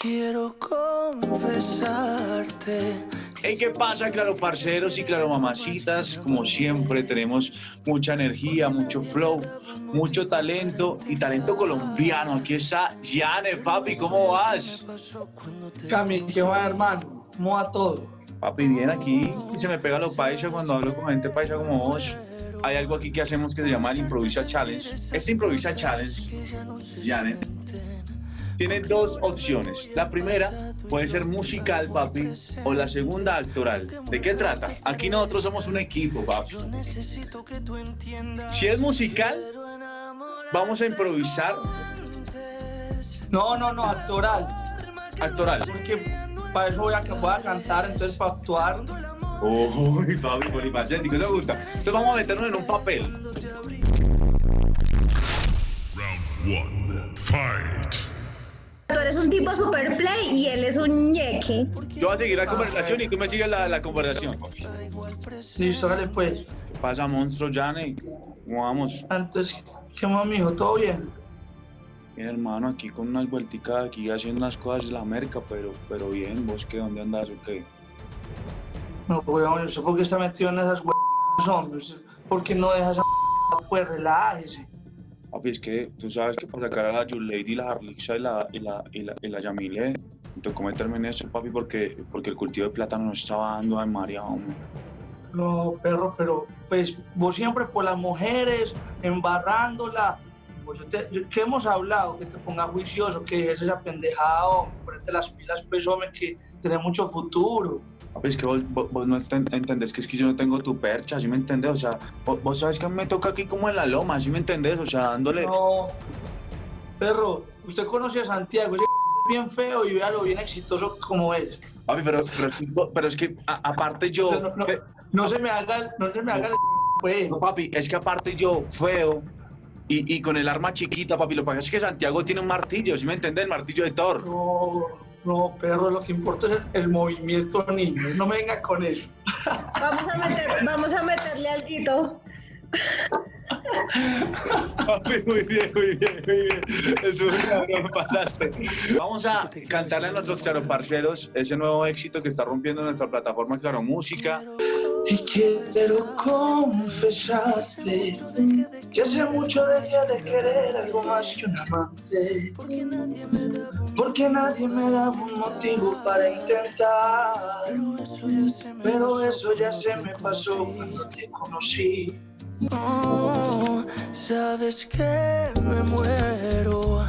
quiero confesarte. Hey, ¿qué pasa, claro parceros y claro mamacitas? Como siempre tenemos mucha energía, mucho flow, mucho talento y talento colombiano. Aquí está Yane, papi, ¿cómo vas? Cami, ¿qué va, hermano? ¿Cómo va todo? Papi, bien aquí y se me pega lo paisa cuando hablo con gente paisa como vos. Hay algo aquí que hacemos que se llama el Improvisa Challenge. Este Improvisa Challenge, Yane, tiene dos opciones. La primera puede ser musical, papi, o la segunda actoral. ¿De qué trata? Aquí nosotros somos un equipo, papi. Si es musical, vamos a improvisar No, no, no, actoral. actoral. Porque para eso voy a, voy a cantar, entonces para actuar. Uy, papi, polifacético, ¿te gusta? Entonces vamos a meternos en un papel. Round one, fight. Eres un tipo super play y él es un ñeque. Yo voy a seguir la conversación y tú me sigues la, la conversación. Listo, dale pues. ¿Qué pasa, monstruo, Yane? ¿Cómo vamos? Entonces, ¿qué más, mijo? ¿Todo bien? Bien, hermano, aquí con unas vuelticas aquí haciendo unas cosas de la merca, pero, pero bien, ¿vos qué? ¿Dónde andas o qué? No, weón, yo sé por qué está metido en esas hombres. ¿Por qué no dejas a pues relájese? Papi, es que tú sabes que por sacar a la Lady, la Harlixa y la, y la, y la, y la Yamile, tocó meterme en eso, papi, porque, porque el cultivo de plátano no estaba dando a María, hombre. No, perro, pero pues vos siempre por las mujeres, embarrándola. Pues yo- ¿Qué hemos hablado? Que te pongas juicioso, que dejes esa pendejada, hombre, ponete las pilas, pues, hombre, que tenés mucho futuro. Papi, es que vos, vos, vos no enten- entendés que es que yo no tengo tu percha, ¿sí me entendés? O sea, vos, vos sabes que me toca aquí como en la loma, ¿sí me entendés? O sea, dándole... No, perro, usted conoce a Santiago, ese es bien feo y véalo bien exitoso como es. Papi, pero, pero, pero es que a- aparte yo... No, no, fe- no se me haga, no se me haga el pues. No, papi, es que aparte yo, feo, y, y con el arma chiquita, papi, lo que pasa es que Santiago tiene un martillo, ¿sí me entendés? El martillo de Thor. No, no, perro, lo que importa es el, el movimiento niño, no me venga con eso. Vamos a meter, vamos a meterle algo. Papi, muy bien, muy bien, muy bien. Cabrón, pasaste. Vamos a cantarle a nuestros claro parceros ese nuevo éxito que está rompiendo nuestra plataforma Claro Música. Y quiero confesarte que hace mucho dejé de querer algo más que un amante. Porque nadie me da un motivo para intentar. Pero eso ya se me pasó cuando te conocí. Oh, sabes que me muero